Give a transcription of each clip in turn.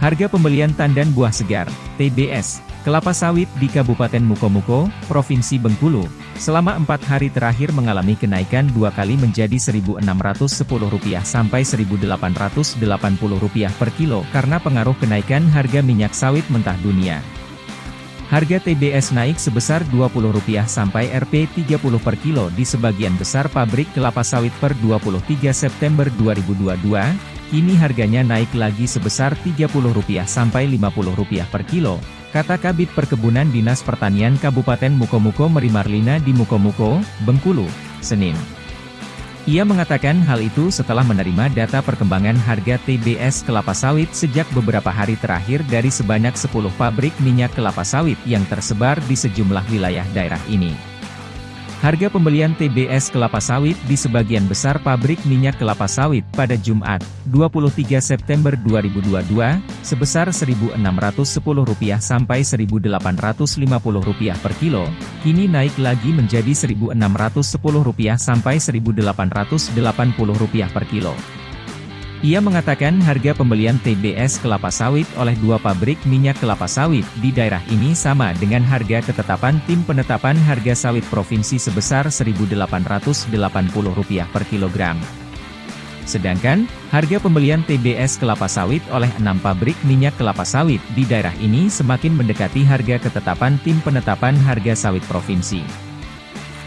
Harga pembelian tandan buah segar, TBS, kelapa sawit di Kabupaten Mukomuko, Provinsi Bengkulu, selama empat hari terakhir mengalami kenaikan dua kali menjadi Rp1.610 sampai Rp1.880 per kilo karena pengaruh kenaikan harga minyak sawit mentah dunia. Harga TBS naik sebesar Rp20 sampai Rp30 per kilo di sebagian besar pabrik kelapa sawit per 23 September 2022, Kini harganya naik lagi sebesar Rp30 sampai Rp50 per kilo, kata Kabit Perkebunan Dinas Pertanian Kabupaten Mukomuko Merimarlina di Mukomuko, Bengkulu, Senin. Ia mengatakan hal itu setelah menerima data perkembangan harga TBS kelapa sawit sejak beberapa hari terakhir dari sebanyak 10 pabrik minyak kelapa sawit yang tersebar di sejumlah wilayah daerah ini. Harga pembelian TBS kelapa sawit di sebagian besar pabrik minyak kelapa sawit pada Jumat, 23 September 2022, sebesar Rp1.610 sampai Rp1.850 per kilo, kini naik lagi menjadi Rp1.610 sampai Rp1.880 per kilo. Ia mengatakan harga pembelian TBS kelapa sawit oleh dua pabrik minyak kelapa sawit di daerah ini sama dengan harga ketetapan tim penetapan harga sawit provinsi sebesar Rp1.880 per kilogram. Sedangkan, harga pembelian TBS kelapa sawit oleh enam pabrik minyak kelapa sawit di daerah ini semakin mendekati harga ketetapan tim penetapan harga sawit provinsi.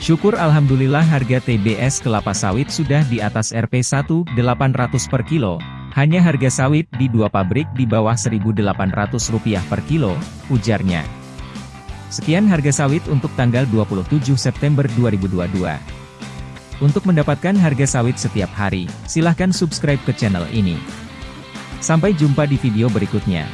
Syukur Alhamdulillah harga TBS kelapa sawit sudah di atas Rp 1.800 per kilo. Hanya harga sawit di dua pabrik di bawah Rp1.800 per kilo, ujarnya. Sekian harga sawit untuk tanggal 27 September 2022. Untuk mendapatkan harga sawit setiap hari, silahkan subscribe ke channel ini. Sampai jumpa di video berikutnya.